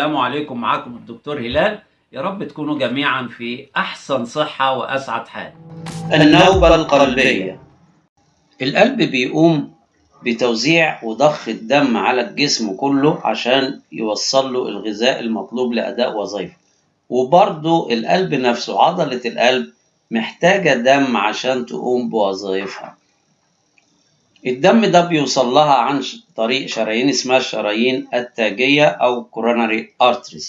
عليكم. معاكم الدكتور هلال. يا رب تكونوا جميعا في أحسن صحة وأسعد حال. النوبة القلبية. القلب بيقوم بتوزيع وضخ الدم على الجسم كله عشان يوصل له الغذاء المطلوب لأداء وظيفة. وبرضه القلب نفسه عضلة القلب محتاجة دم عشان تقوم بوظائفها الدم ده بيوصل لها عن طريق شرايين اسمها الشرايين التاجية أو coronary arteries.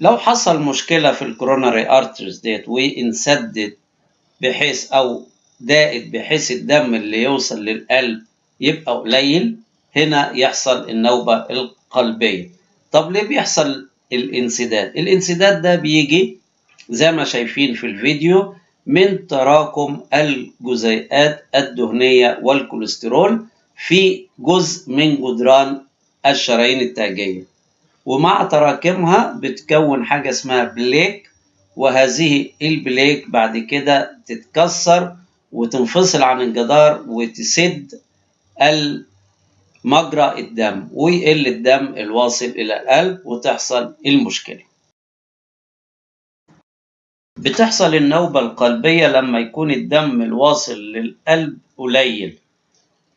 لو حصل مشكلة في ال coronary arteries ديت وانسدت بحيث أو ضاقت بحيث الدم اللي يوصل للقلب يبقى قليل هنا يحصل النوبة القلبية. طب ليه بيحصل الانسداد؟ الانسداد ده بيجي زي ما شايفين في الفيديو من تراكم الجزيئات الدهنية والكوليسترول في جزء من جدران الشرايين التاجية. ومع تراكمها بتكون حاجة اسمها بليك وهذه البليك بعد كده تتكسر وتنفصل عن الجدار وتسد مجرى الدم ويقل الدم الواصل إلى القلب وتحصل المشكلة. بتحصل النوبة القلبية لما يكون الدم الواصل للقلب قليل.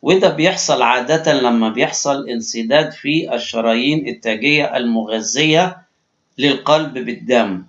وده بيحصل عادة لما بيحصل انسداد في الشرايين التاجية المغذية للقلب بالدم.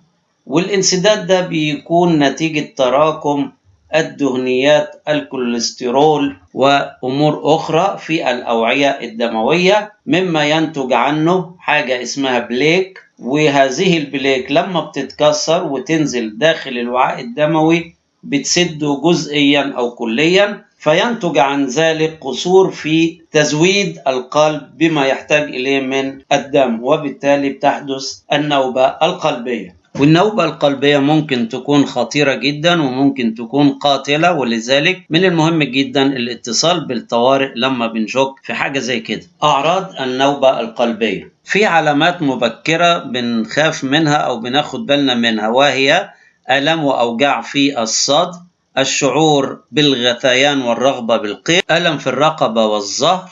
والانسداد ده بيكون نتيجة تراكم الدهنيات الكوليسترول وأمور أخرى في الأوعية الدموية مما ينتج عنه حاجة اسمها بليك. وهذه البليك لما بتتكسر وتنزل داخل الوعاء الدموي بتسده جزئيا أو كليا فينتج عن ذلك قصور في تزويد القلب بما يحتاج إليه من الدم وبالتالي بتحدث النوبة القلبية. والنوبة القلبية ممكن تكون خطيرة جدا وممكن تكون قاتلة ولذلك من المهم جدا الاتصال بالطوارئ لما بنشك في حاجة زي كده. أعراض النوبة القلبية. في علامات مبكرة بنخاف منها أو بناخد بالنا منها وهي ألم وأوجاع في الصدر الشعور بالغثيان والرغبة بالقيء ألم في الرقبة والظهر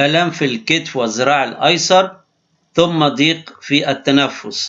ألم في الكتف والذراع الأيسر ثم ضيق في التنفس.